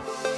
Bye.